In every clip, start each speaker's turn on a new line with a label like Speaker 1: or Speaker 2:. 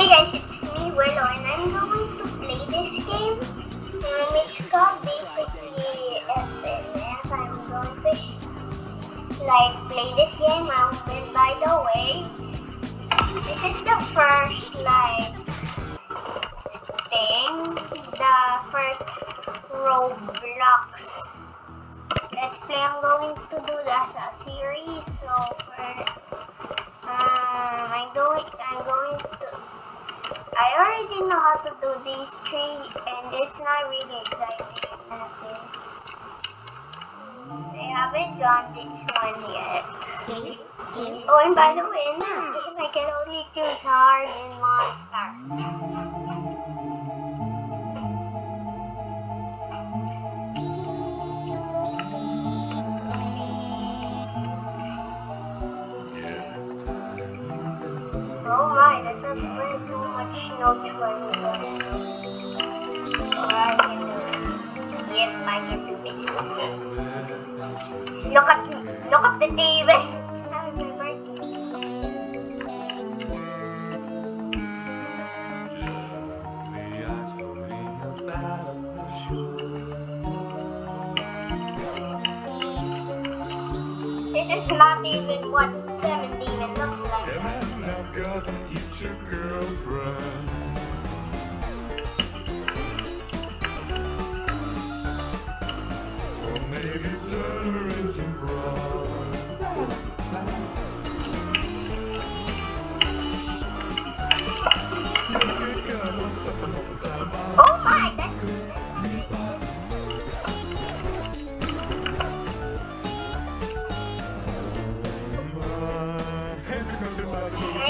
Speaker 1: Hey guys, it's me Willow and I'm going to play this game. Um, it's called basically FNF. I'm going to like play this game out and by the way, this is the first like thing, the first Roblox Let's Play I'm going to do as a series. So um, I'm going, I'm going I already know how to do these three and it's not really exciting at this. I haven't done this one yet. Oh, and by the way, in this game I can only choose hard and monster. Me. Alright, yep, I can do this. Look at look at the TV.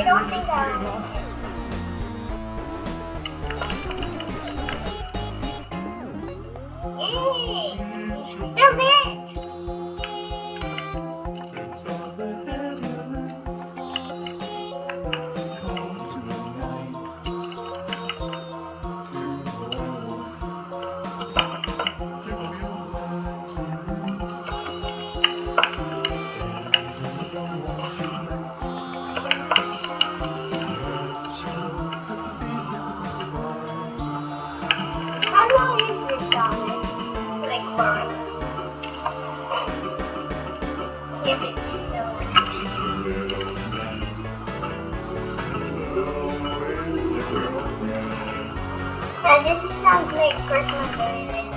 Speaker 1: I don't think I And this sounds like Christmas Day.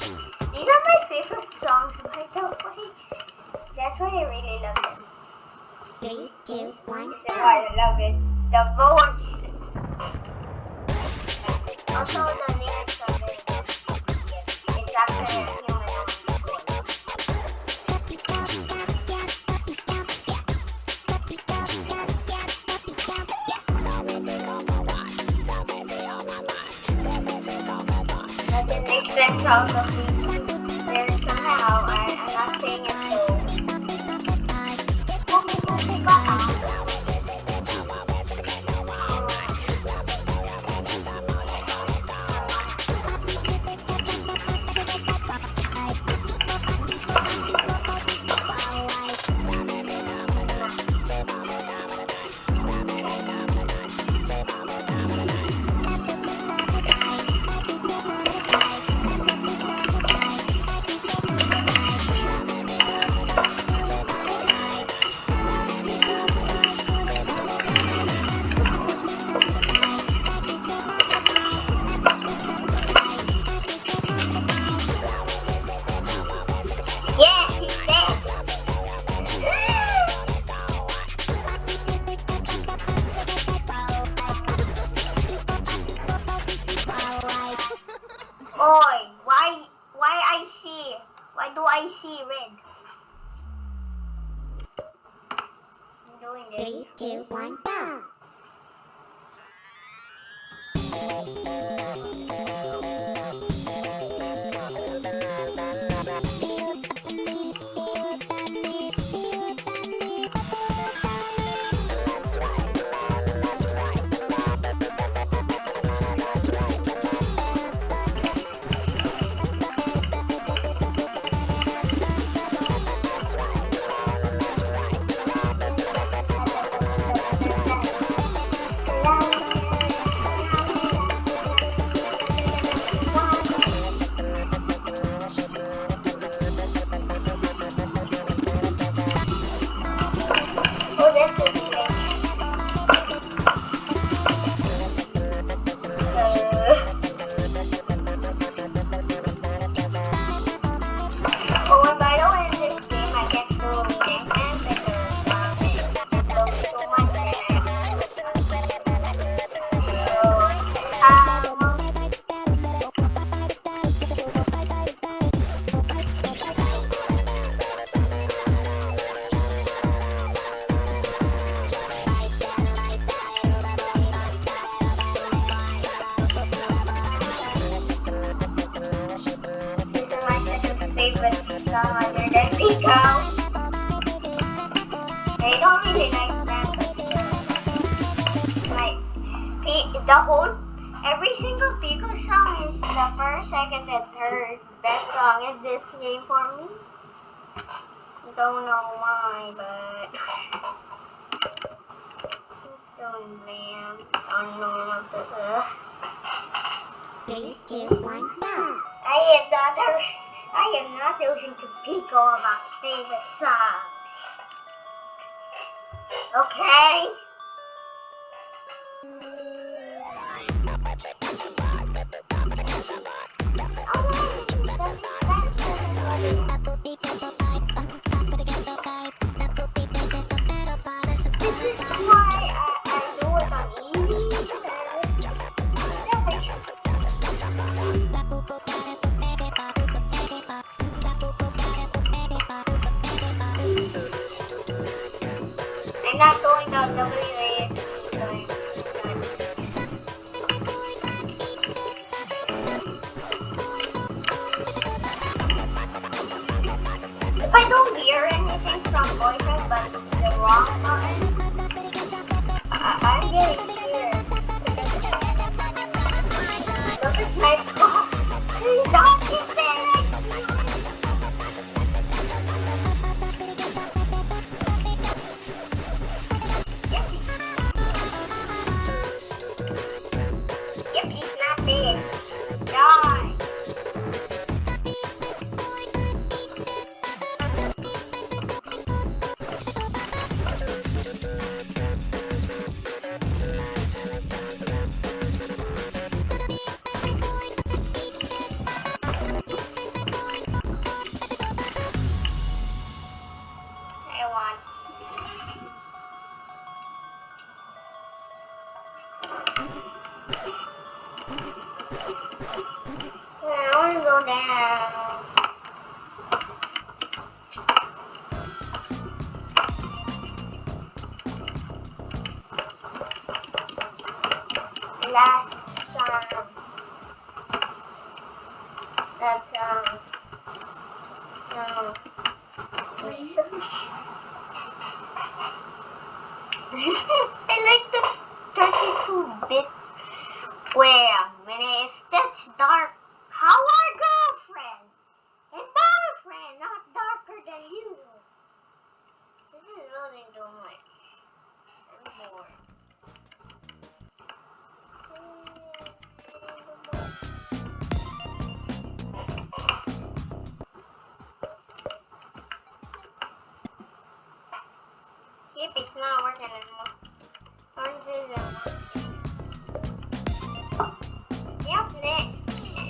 Speaker 1: These are my favorite songs by the way. That's why I really love them.
Speaker 2: Three, two, one,
Speaker 1: This is why I love it. The voices. Also the lyrics are very good. It's actually Sense out
Speaker 2: Three, two, one, go.
Speaker 1: The whole every single Pico song is the first, second, and third best song in this game for me. I don't know why, but don't man. Don't know what the
Speaker 2: Three, two, one, go.
Speaker 1: I am not a, I am not losing to Pico about favorite songs. Okay? Mm. Not doing the WA. Want to go down. Last song. That um, um, song. No. I like the 32 bit. Wait a minute, if that's dark, how really too much. I'm. Yep, it's not working anymore. Orange isn't. Yep, ne-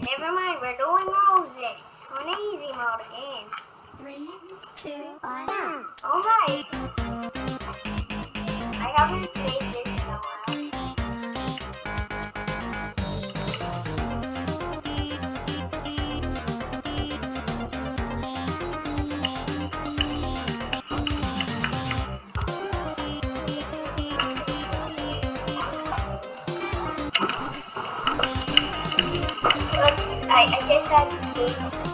Speaker 1: never mind. We're doing roses on easy mode again.
Speaker 2: Three, two, one.
Speaker 1: Alright. Oops, I, I guess I have to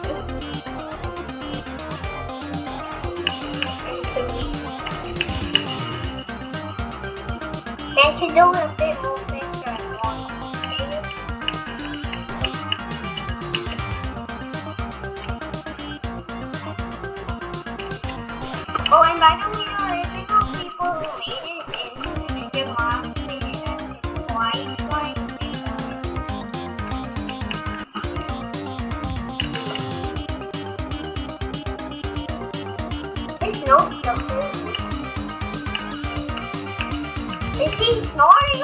Speaker 1: Can't you do a bit more and more complicated? Oh, and by the way, the original people who made this is Ninja Mom made it as twice, twice, His nose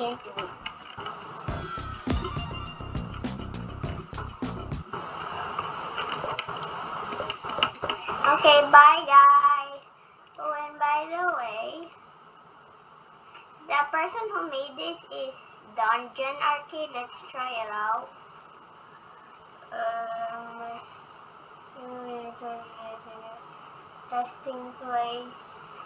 Speaker 1: It. Okay, bye guys. Oh, and by the way, the person who made this is Dungeon Arcade. Let's try it out. Um, testing place.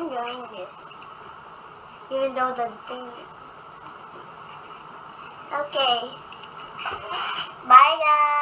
Speaker 1: I'm doing this. Even though the thing. Okay. Bye guys.